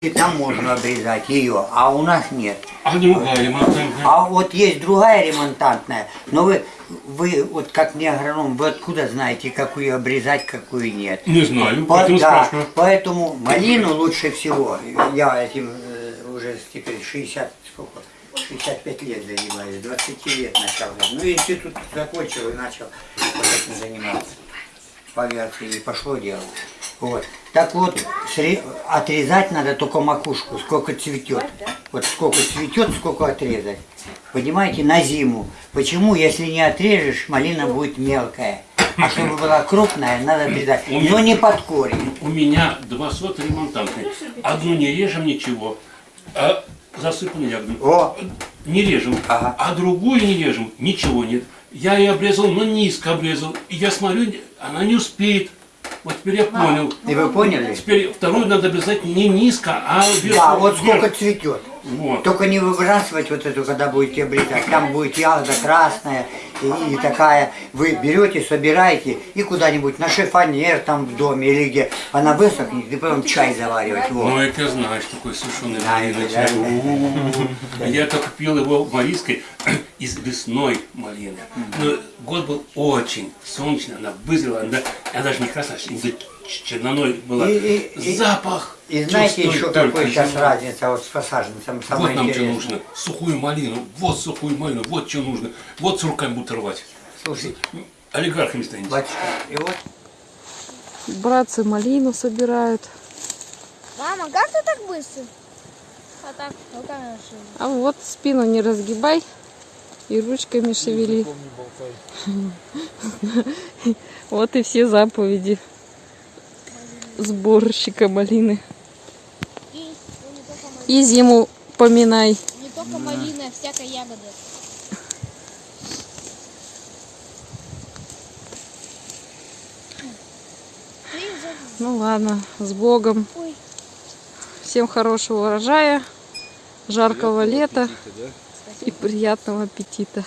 И там можно обрезать ее, а у нас нет. А другая ремонтантная? А вот есть другая ремонтантная, но вы, вы вот как не агроном, вы откуда знаете, какую обрезать, какую нет? Не знаю, По- поэтому да, спрашиваю. поэтому малину лучше всего, я этим э, уже теперь 60, сколько, 65 лет занимаюсь, 20 лет начал. Ну, институт закончил и начал вот этим заниматься. По и пошло дело. Вот. Так вот, отрезать надо только макушку, сколько цветет. Вот сколько цветет, сколько отрезать. Понимаете, на зиму. Почему, если не отрежешь, малина будет мелкая. А чтобы была крупная, надо отрезать. Но не под корень. У меня два сота ремонтантные. Одну не режем ничего, а засыпаны ягодами. О, Не режем, Ага. а другую не режем, ничего нет. Я ее обрезал, но низко обрезал. И я смотрю, она не успеет. Вот теперь я понял. и вы поняли? Теперь вторую надо обрезать не низко, а вверх. Да, вот вверх. сколько цветет. Вот. Только не выбрасывать вот эту, когда будете обрезать. Там будет ягода красная и, и такая. Вы берете, собираете и куда-нибудь на шифонер там в доме или где. Она высохнет, и потом чай заваривать. Вот. Ну, это знаешь, такой сушеный да? чай. У-у-у. Я только пил его в Марийской из лесной малины. Но год был очень солнечный, она вызрела, она, она даже не красная, а черноной была. И- и- и- Запах. И знаете чувствую еще только какой сейчас живот. разница вот с посаженцем? Вот нам что интересное. нужно. Сухую малину, вот сухую малину, вот что нужно. Вот с руками будут рвать. Слушай, Олигархами станете. батюшка, и вот Братцы малину собирают. Мама, как ты так быстро? А так, руками нашли. А вот спину не разгибай и ручками шевели. Вот и все заповеди сборщика малины. И зиму поминай. не только малина, а всякая ягода. Ну ладно, с Богом. Всем хорошего урожая, жаркого лета и приятного аппетита.